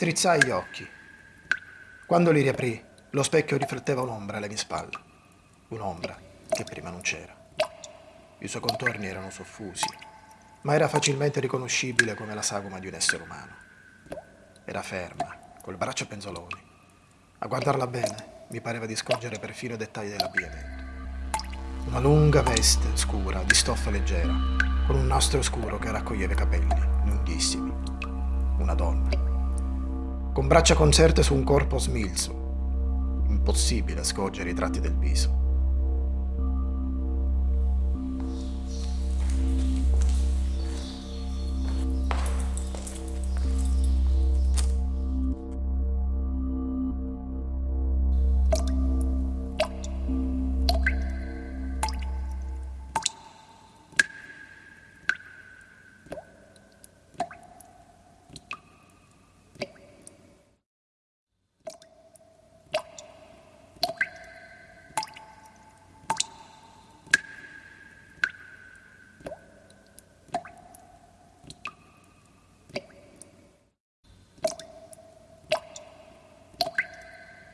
Strizzai gli occhi. Quando li riaprì, lo specchio rifletteva un'ombra alle mie spalle. Un'ombra che prima non c'era. I suoi contorni erano soffusi, ma era facilmente riconoscibile come la sagoma di un essere umano. Era ferma, col braccio penzoloni. A guardarla bene, mi pareva di scorgere perfino dettagli dell'abbigliamento. Una lunga veste scura di stoffa leggera, con un nastro scuro che raccoglieva i capelli, lunghissimi. Una donna. Con braccia concerte su un corpo smilzo. Impossibile scorgere i tratti del viso.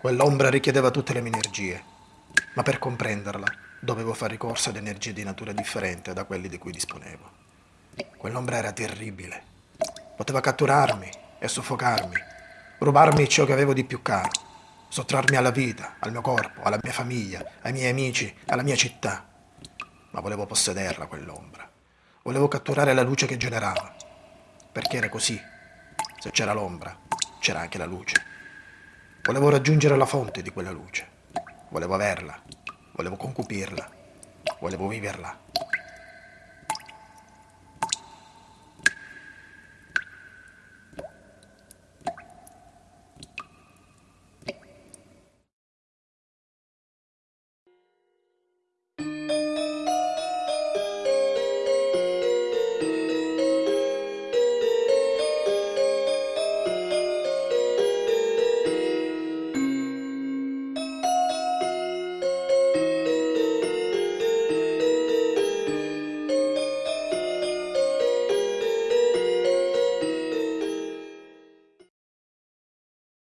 Quell'ombra richiedeva tutte le mie energie, ma per comprenderla dovevo fare ricorso ad energie di natura differente da quelle di cui disponevo. Quell'ombra era terribile. Poteva catturarmi e soffocarmi, rubarmi ciò che avevo di più caro, sottrarmi alla vita, al mio corpo, alla mia famiglia, ai miei amici, alla mia città. Ma volevo possederla quell'ombra. Volevo catturare la luce che generava, perché era così. Se c'era l'ombra, c'era anche la luce. Volevo raggiungere la fonte di quella luce. Volevo averla. Volevo concupirla. Volevo viverla.